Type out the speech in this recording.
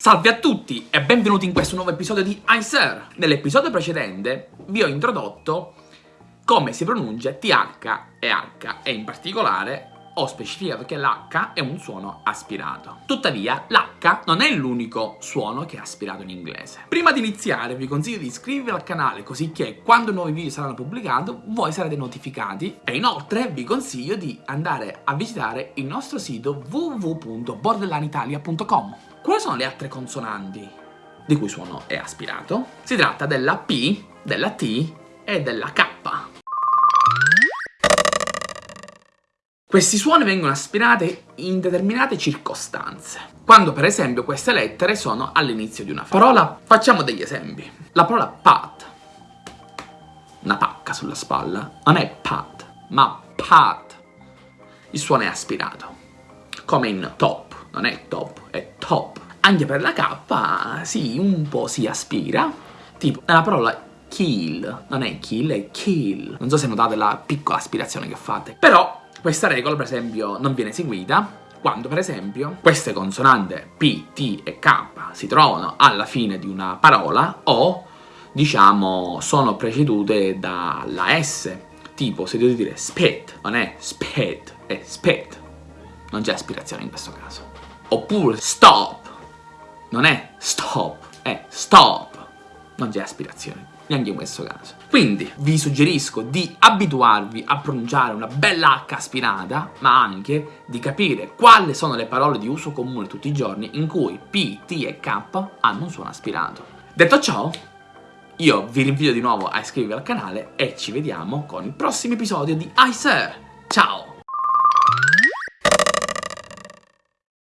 Salve a tutti e benvenuti in questo nuovo episodio di iSir. Nell'episodio precedente vi ho introdotto come si pronuncia TH e H e in particolare ho specificato che l'H è un suono aspirato. Tuttavia, l'H non è l'unico suono che è aspirato in inglese. Prima di iniziare vi consiglio di iscrivervi al canale così che quando nuovi video saranno pubblicati voi sarete notificati e inoltre vi consiglio di andare a visitare il nostro sito www.borderlineitalia.com quali sono le altre consonanti di cui suono è aspirato? Si tratta della P, della T e della K. Questi suoni vengono aspirati in determinate circostanze. Quando per esempio queste lettere sono all'inizio di una parola. Facciamo degli esempi. La parola pat, una pacca sulla spalla, non è pat, ma pat. Il suono è aspirato. Come in top, non è top, è top. Anche per la K, sì, un po' si aspira. Tipo, nella parola kill, non è kill, è kill. Non so se notate la piccola aspirazione che fate. Però questa regola, per esempio, non viene seguita quando, per esempio, queste consonanti P, T e K si trovano alla fine di una parola o, diciamo, sono precedute dalla S. Tipo, se devo dire spit, non è spit, è spit. Non c'è aspirazione in questo caso. Oppure stop, non è stop, è stop. Non c'è aspirazione neanche in questo caso. Quindi vi suggerisco di abituarvi a pronunciare una bella H aspirata, ma anche di capire quali sono le parole di uso comune tutti i giorni in cui P, T e K hanno un suono aspirato. Detto ciò, io vi rinvio di nuovo a iscrivervi al canale e ci vediamo con il prossimo episodio di iSir. Ciao!